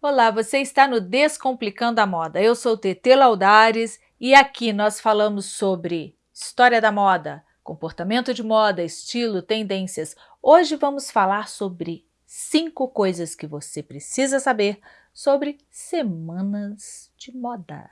Olá, você está no Descomplicando a Moda. Eu sou Tetê Laudares e aqui nós falamos sobre história da moda, comportamento de moda, estilo, tendências. Hoje vamos falar sobre cinco coisas que você precisa saber sobre semanas de moda.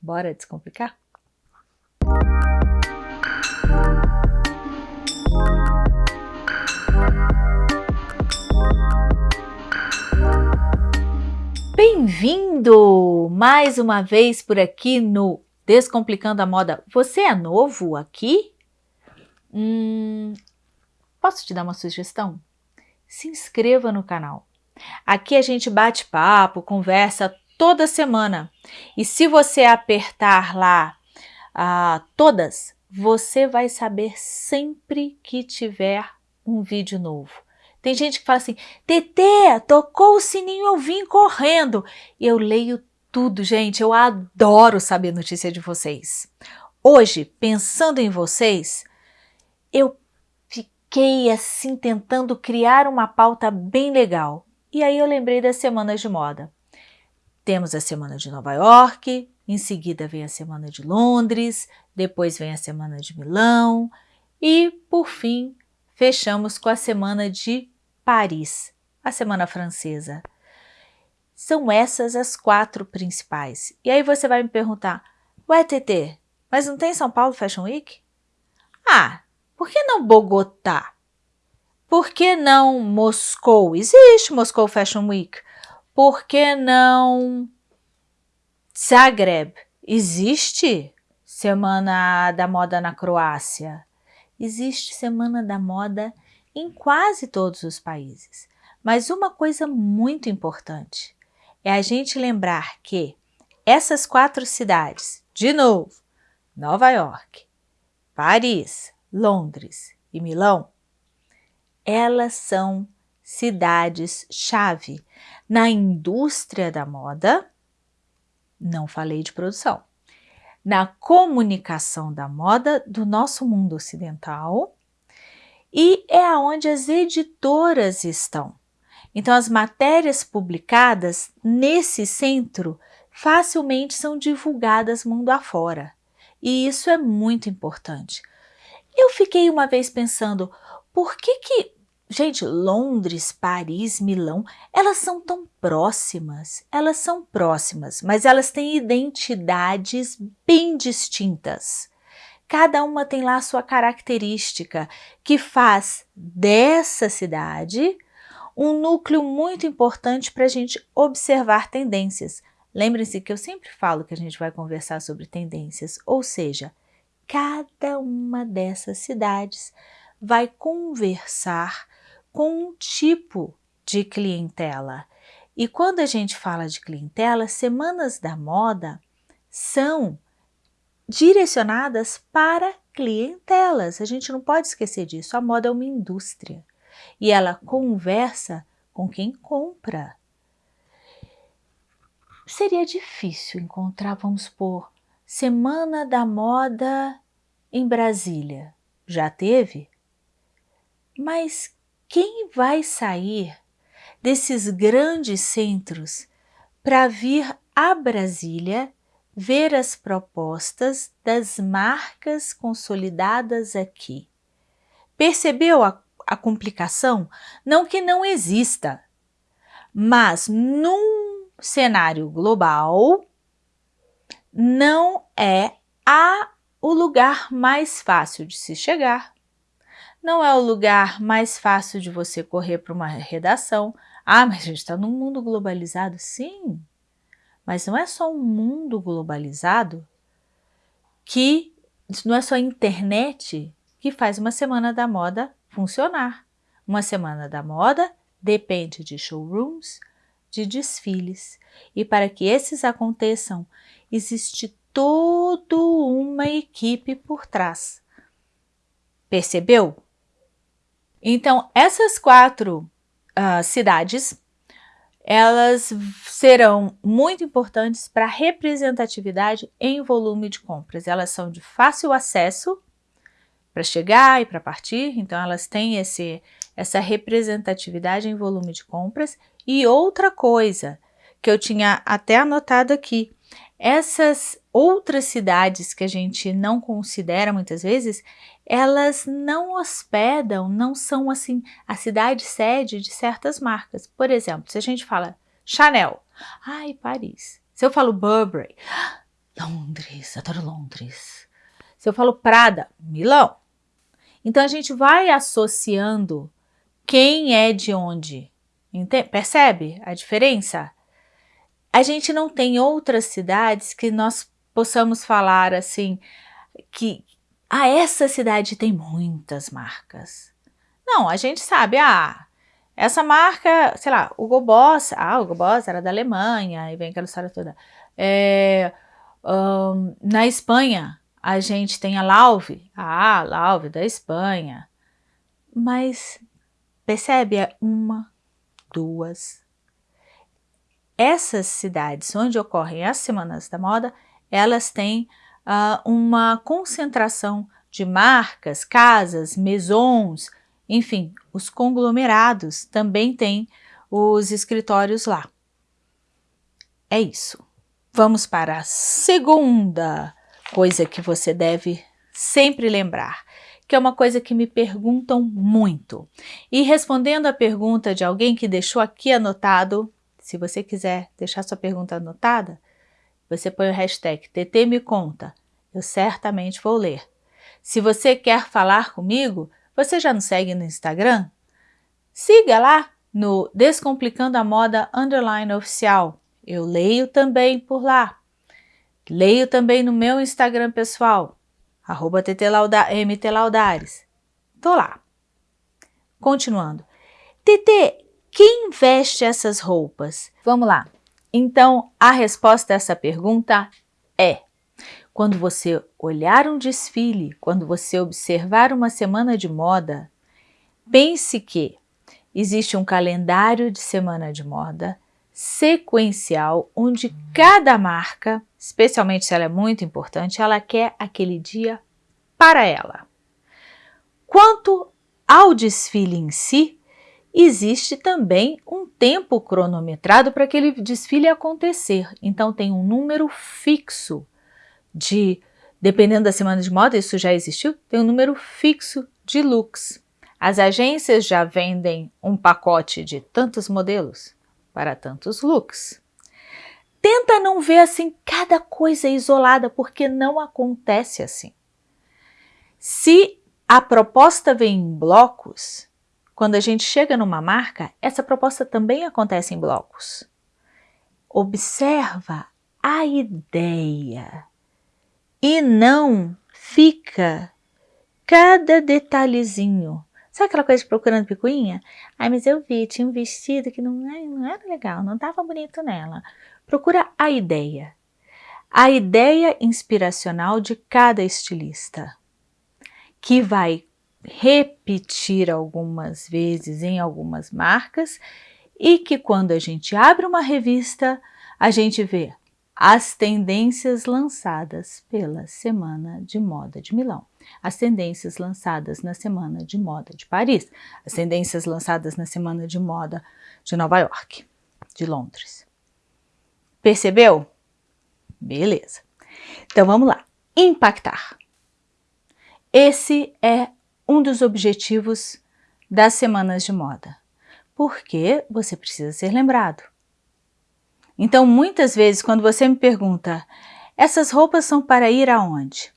Bora descomplicar? Bem-vindo mais uma vez por aqui no Descomplicando a Moda. Você é novo aqui? Hum, posso te dar uma sugestão? Se inscreva no canal. Aqui a gente bate papo, conversa toda semana. E se você apertar lá ah, todas, você vai saber sempre que tiver um vídeo novo. Tem gente que fala assim, Tetê, tocou o sininho, eu vim correndo. Eu leio tudo, gente, eu adoro saber notícia de vocês. Hoje, pensando em vocês, eu fiquei assim tentando criar uma pauta bem legal. E aí eu lembrei das semanas de moda. Temos a semana de Nova York, em seguida vem a semana de Londres, depois vem a semana de Milão e, por fim, fechamos com a semana de Paris, a semana francesa. São essas as quatro principais. E aí você vai me perguntar, ué TT, mas não tem São Paulo Fashion Week? Ah, por que não Bogotá? Por que não Moscou? Existe Moscou Fashion Week. Por que não Zagreb? Existe Semana da Moda na Croácia existe Semana da Moda em quase todos os países. Mas uma coisa muito importante é a gente lembrar que essas quatro cidades, de novo, Nova York, Paris, Londres e Milão, elas são cidades-chave na indústria da moda, não falei de produção, na comunicação da moda do nosso mundo ocidental e é aonde as editoras estão. Então, as matérias publicadas nesse centro facilmente são divulgadas mundo afora. E isso é muito importante. Eu fiquei uma vez pensando, por que que Gente, Londres, Paris, Milão, elas são tão próximas, elas são próximas, mas elas têm identidades bem distintas. Cada uma tem lá a sua característica, que faz dessa cidade um núcleo muito importante para a gente observar tendências. Lembrem-se que eu sempre falo que a gente vai conversar sobre tendências, ou seja, cada uma dessas cidades vai conversar com um tipo de clientela. E quando a gente fala de clientela, semanas da moda são direcionadas para clientelas. A gente não pode esquecer disso. A moda é uma indústria e ela conversa com quem compra. Seria difícil encontrar, vamos por Semana da Moda em Brasília. Já teve? Mas quem vai sair desses grandes centros para vir a Brasília ver as propostas das marcas consolidadas aqui? Percebeu a, a complicação? Não que não exista, mas num cenário global não é a, o lugar mais fácil de se chegar, não é o lugar mais fácil de você correr para uma redação. Ah, mas a gente está num mundo globalizado. Sim, mas não é só um mundo globalizado que não é só a internet que faz uma semana da moda funcionar. Uma semana da moda depende de showrooms, de desfiles. E para que esses aconteçam, existe toda uma equipe por trás. Percebeu? Então, essas quatro uh, cidades, elas serão muito importantes para representatividade em volume de compras. Elas são de fácil acesso para chegar e para partir, então elas têm esse, essa representatividade em volume de compras. E outra coisa, que eu tinha até anotado aqui. Essas outras cidades que a gente não considera muitas vezes, elas não hospedam, não são assim a cidade sede de certas marcas. Por exemplo, se a gente fala Chanel, ai, Paris. Se eu falo Burberry, Londres, adoro Londres. Se eu falo Prada, Milão. Então a gente vai associando quem é de onde. Entende? Percebe a diferença? A gente não tem outras cidades que nós possamos falar assim, que ah, essa cidade tem muitas marcas. Não, a gente sabe, ah, essa marca, sei lá, o Boss, ah, o Boss era da Alemanha, e vem aquela história toda. É, um, na Espanha, a gente tem a Lauve, ah, Lauve da Espanha. Mas percebe? É uma, duas. Essas cidades onde ocorrem as semanas da moda, elas têm uh, uma concentração de marcas, casas, maisons, enfim, os conglomerados também têm os escritórios lá. É isso. Vamos para a segunda coisa que você deve sempre lembrar, que é uma coisa que me perguntam muito. E respondendo a pergunta de alguém que deixou aqui anotado, se você quiser deixar sua pergunta anotada, você põe o hashtag TT me conta, eu certamente vou ler. Se você quer falar comigo, você já nos segue no Instagram? Siga lá no Descomplicando a Moda Underline Oficial. Eu leio também por lá. Leio também no meu Instagram pessoal, arroba mtlaudares. Tô lá. Continuando. TT, quem veste essas roupas? Vamos lá. Então, a resposta a essa pergunta é: quando você olhar um desfile, quando você observar uma semana de moda, pense que existe um calendário de semana de moda sequencial, onde cada marca, especialmente se ela é muito importante, ela quer aquele dia para ela. Quanto ao desfile em si, existe também um tempo cronometrado para aquele desfile acontecer. Então tem um número fixo de, dependendo da semana de moda, isso já existiu, tem um número fixo de looks. As agências já vendem um pacote de tantos modelos para tantos looks. Tenta não ver assim cada coisa isolada, porque não acontece assim. Se a proposta vem em blocos, quando a gente chega numa marca, essa proposta também acontece em blocos. Observa a ideia e não fica cada detalhezinho Sabe aquela coisa de procurando picuinha? Ai, mas eu vi, tinha um vestido que não, não era legal, não estava bonito nela. Procura a ideia. A ideia inspiracional de cada estilista, que vai repetir algumas vezes em algumas marcas e que quando a gente abre uma revista, a gente vê as tendências lançadas pela Semana de Moda de Milão as tendências lançadas na Semana de Moda de Paris, as tendências lançadas na Semana de Moda de Nova York, de Londres. Percebeu? Beleza. Então vamos lá. Impactar. Esse é um dos objetivos das semanas de moda, porque você precisa ser lembrado. Então, muitas vezes, quando você me pergunta, essas roupas são para ir aonde?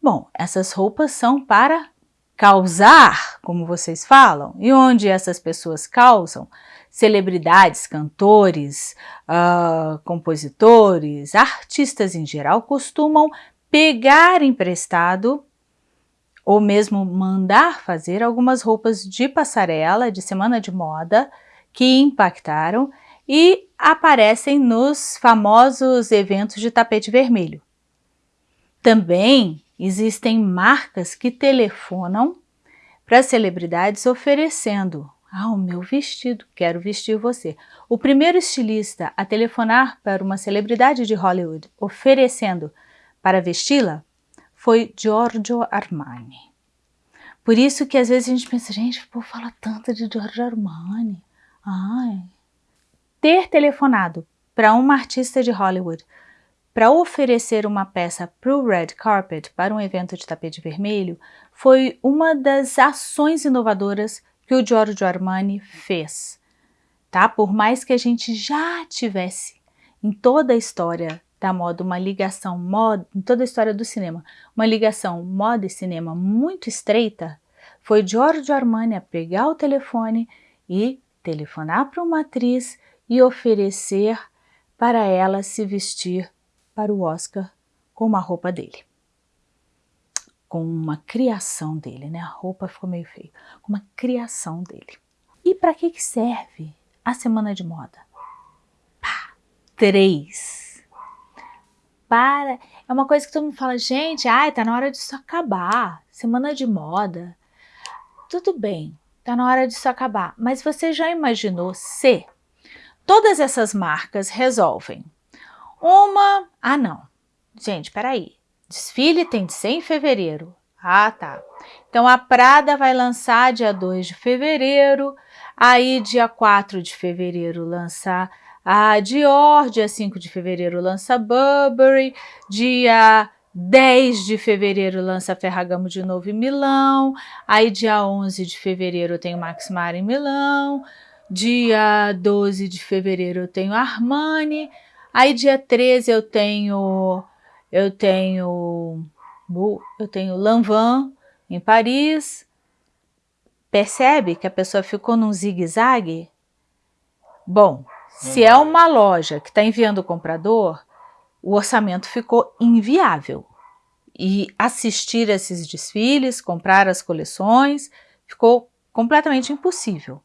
Bom, essas roupas são para causar, como vocês falam. E onde essas pessoas causam? Celebridades, cantores, uh, compositores, artistas em geral costumam pegar emprestado ou mesmo mandar fazer algumas roupas de passarela, de semana de moda, que impactaram e aparecem nos famosos eventos de tapete vermelho. Também Existem marcas que telefonam para celebridades oferecendo ah, o meu vestido, quero vestir você. O primeiro estilista a telefonar para uma celebridade de Hollywood oferecendo para vesti-la foi Giorgio Armani. Por isso que às vezes a gente pensa, gente, pô, fala tanto de Giorgio Armani. Ai. Ter telefonado para uma artista de Hollywood para oferecer uma peça para o Red Carpet, para um evento de tapete vermelho, foi uma das ações inovadoras que o Giorgio Armani fez. Tá? Por mais que a gente já tivesse em toda a história da moda uma ligação moda, em toda a história do cinema, uma ligação moda e cinema muito estreita, foi Giorgio Armani a pegar o telefone e telefonar para uma atriz e oferecer para ela se vestir para o Oscar com uma roupa dele. Com uma criação dele, né? A roupa ficou meio feia. Com uma criação dele. E para que, que serve a semana de moda? Pá, três. Para. É uma coisa que todo mundo fala, gente, ai, tá na hora disso acabar. Semana de moda. Tudo bem, tá na hora disso acabar. Mas você já imaginou se todas essas marcas resolvem uma... Ah, não. Gente, peraí. Desfile tem de ser em fevereiro. Ah, tá. Então, a Prada vai lançar dia 2 de fevereiro, aí dia 4 de fevereiro lança a Dior, dia 5 de fevereiro lança Burberry, dia 10 de fevereiro lança Ferragamo de novo em Milão, aí dia 11 de fevereiro eu tenho Max Mara em Milão, dia 12 de fevereiro eu tenho Armani, Aí dia 13 eu tenho eu tenho eu tenho Lanvin em Paris. Percebe que a pessoa ficou num zigue-zague? Bom, se é uma loja que está enviando o comprador, o orçamento ficou inviável. E assistir esses desfiles, comprar as coleções, ficou completamente impossível.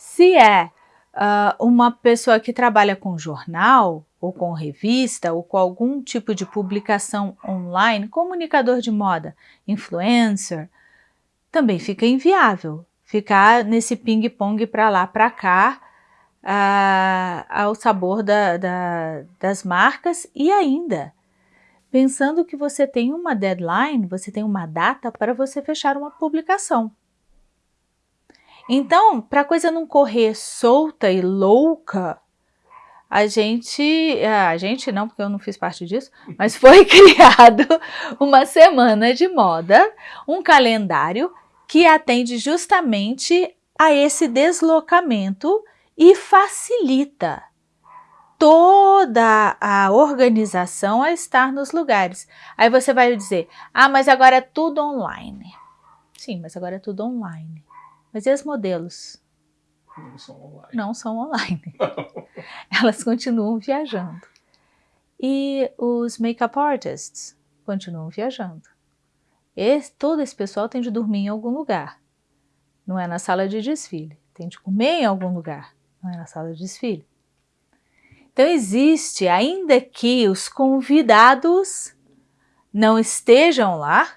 Se é uh, uma pessoa que trabalha com jornal, ou com revista, ou com algum tipo de publicação online, comunicador de moda, influencer, também fica inviável ficar nesse ping-pong para lá, para cá, uh, ao sabor da, da, das marcas e ainda pensando que você tem uma deadline, você tem uma data para você fechar uma publicação. Então, para a coisa não correr solta e louca, a gente, a gente não, porque eu não fiz parte disso, mas foi criado uma semana de moda, um calendário que atende justamente a esse deslocamento e facilita toda a organização a estar nos lugares. Aí você vai dizer, ah, mas agora é tudo online. Sim, mas agora é tudo online. Mas e os modelos? Não são online. Não são online. Elas continuam viajando. E os make-up artists continuam viajando. Esse, todo esse pessoal tem de dormir em algum lugar. Não é na sala de desfile. Tem de comer em algum lugar. Não é na sala de desfile. Então existe, ainda que os convidados não estejam lá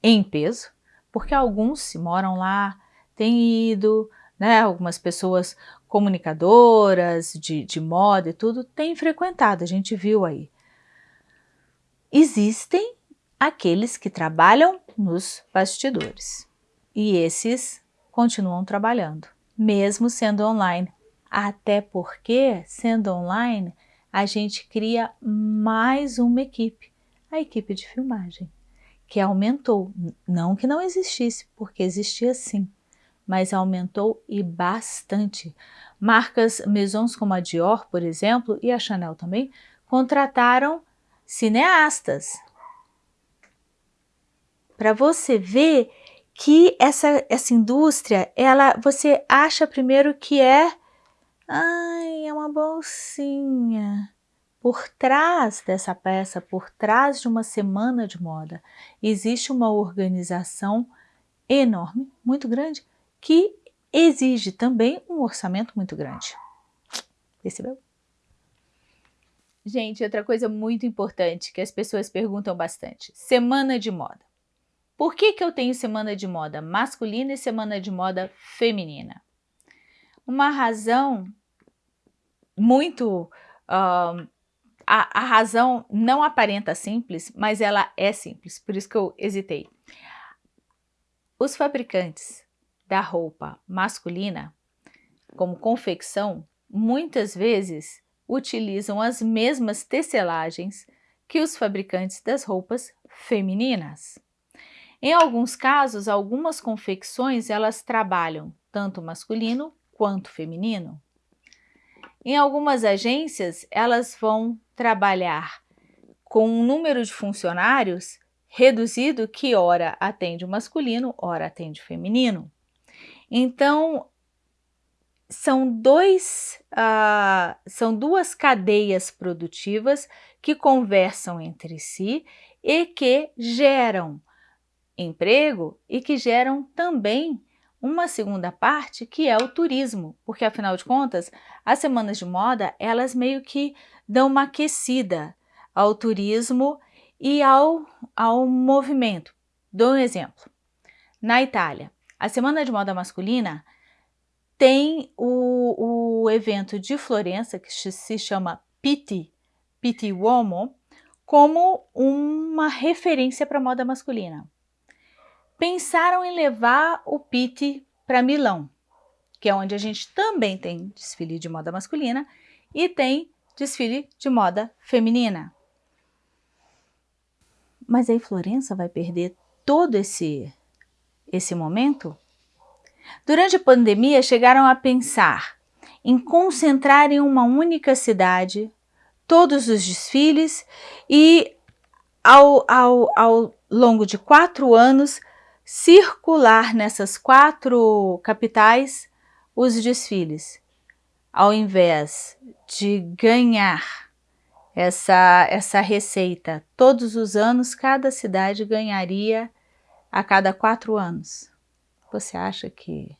em peso, porque alguns moram lá, têm ido, né, algumas pessoas comunicadoras de, de moda e tudo, têm frequentado, a gente viu aí. Existem aqueles que trabalham nos bastidores e esses continuam trabalhando, mesmo sendo online. Até porque, sendo online, a gente cria mais uma equipe, a equipe de filmagem que aumentou, não que não existisse, porque existia sim, mas aumentou e bastante. Marcas maisons como a Dior, por exemplo, e a Chanel também, contrataram cineastas. Para você ver que essa, essa indústria, ela, você acha primeiro que é, ai, é uma bolsinha, por trás dessa peça, por trás de uma semana de moda, existe uma organização enorme, muito grande, que exige também um orçamento muito grande. Percebeu? Gente, outra coisa muito importante que as pessoas perguntam bastante, semana de moda. Por que, que eu tenho semana de moda masculina e semana de moda feminina? Uma razão muito uh, a, a razão não aparenta simples, mas ela é simples, por isso que eu hesitei. Os fabricantes da roupa masculina, como confecção, muitas vezes utilizam as mesmas tecelagens que os fabricantes das roupas femininas. Em alguns casos, algumas confecções elas trabalham tanto masculino quanto feminino. Em algumas agências, elas vão trabalhar com um número de funcionários reduzido que ora atende o masculino, ora atende o feminino. Então, são, dois, uh, são duas cadeias produtivas que conversam entre si e que geram emprego e que geram também uma segunda parte que é o turismo, porque afinal de contas, as semanas de moda, elas meio que dão uma aquecida ao turismo e ao, ao movimento. Dou um exemplo. Na Itália, a Semana de Moda Masculina tem o, o evento de Florença, que se chama Pitti, Pitti Uomo, como uma referência para a moda masculina. Pensaram em levar o Pitti para Milão, que é onde a gente também tem desfile de moda masculina e tem desfile de moda feminina. Mas aí Florença vai perder todo esse, esse momento? Durante a pandemia, chegaram a pensar em concentrar em uma única cidade todos os desfiles e, ao, ao, ao longo de quatro anos, circular nessas quatro capitais os desfiles, ao invés de ganhar essa, essa receita todos os anos, cada cidade ganharia a cada quatro anos. Você acha que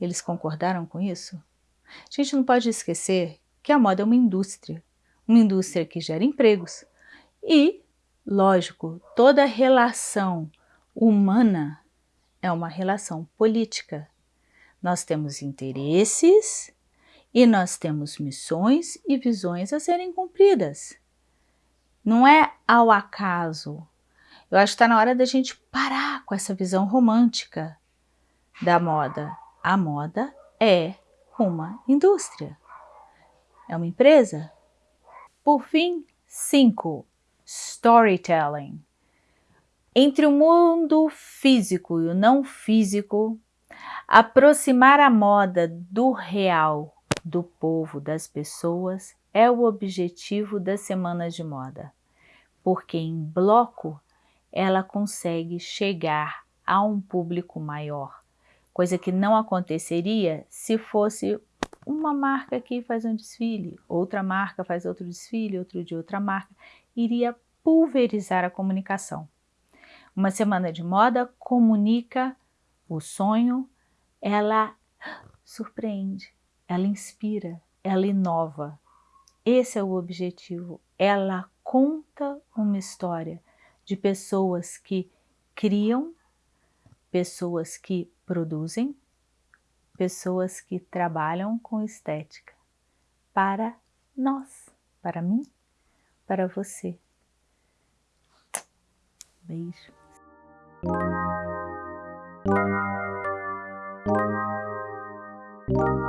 eles concordaram com isso? A gente não pode esquecer que a moda é uma indústria, uma indústria que gera empregos e, lógico, toda relação humana é uma relação política. Nós temos interesses e nós temos missões e visões a serem cumpridas. Não é ao acaso. Eu acho que está na hora da gente parar com essa visão romântica da moda. A moda é uma indústria, é uma empresa. Por fim, 5. Storytelling. Entre o mundo físico e o não físico, aproximar a moda do real, do povo, das pessoas, é o objetivo das semanas de moda, porque em bloco ela consegue chegar a um público maior, coisa que não aconteceria se fosse uma marca que faz um desfile, outra marca faz outro desfile, outro de outra marca, iria pulverizar a comunicação. Uma semana de moda comunica o sonho, ela surpreende, ela inspira, ela inova. Esse é o objetivo. Ela conta uma história de pessoas que criam, pessoas que produzem pessoas que trabalham com estética para nós, para mim, para você. Beijo. Thank you.